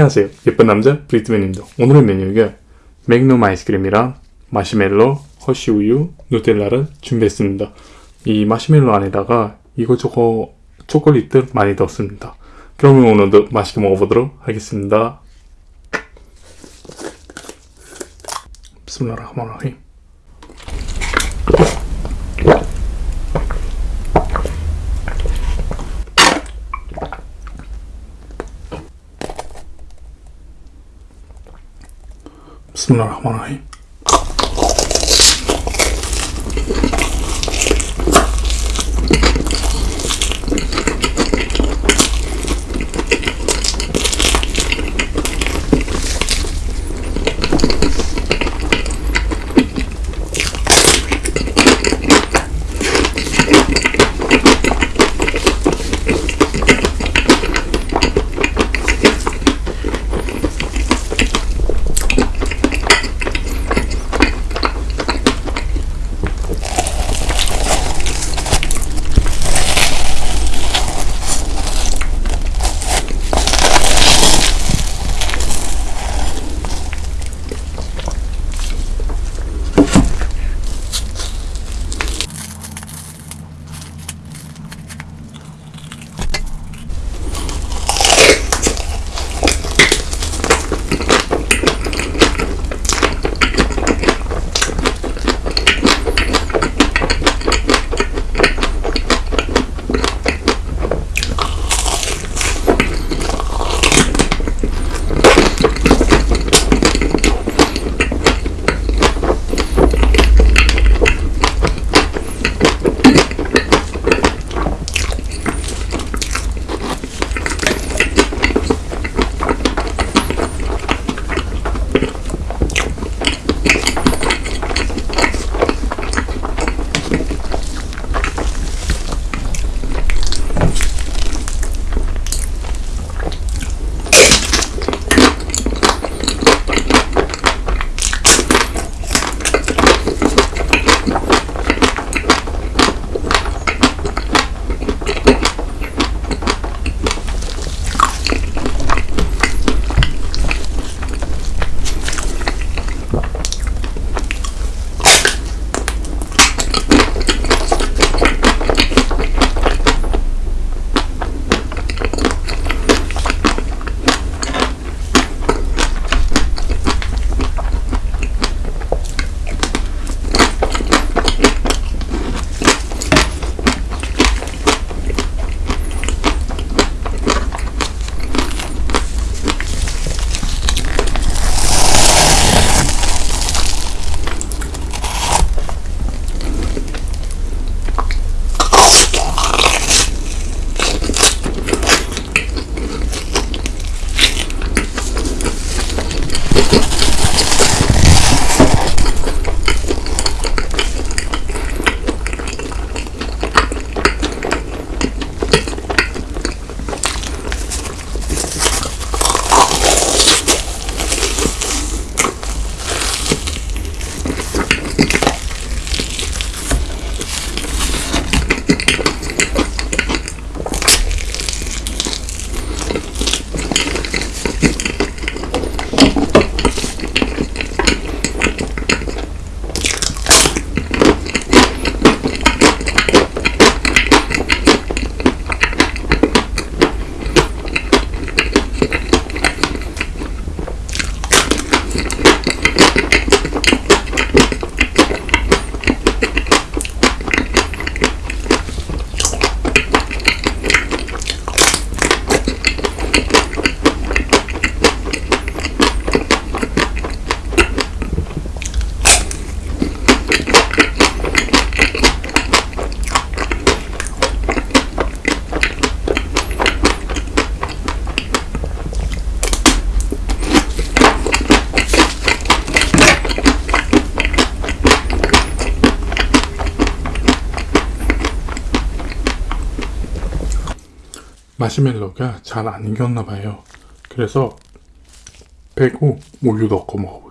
안녕하세요. 예쁜 남자 브리트맨입니다. 오늘의 메뉴가 맥놈 아이스크림이랑 마시멜로, 허쉬우유, 누텔라를 준비했습니다. 이 마시멜로 안에다가 이거저거 초콜릿들 많이 넣었습니다. 그러면 오늘도 맛있게 먹어보도록 하겠습니다. 비스밀라 Bismillahirrahmanirrahim. 마시멜로가 잘 안 익었나 봐요. 그래서 빼고 우유 넣고 먹어볼게요.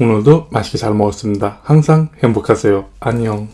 오늘도 맛있게 잘 먹었습니다. 항상 행복하세요. 안녕.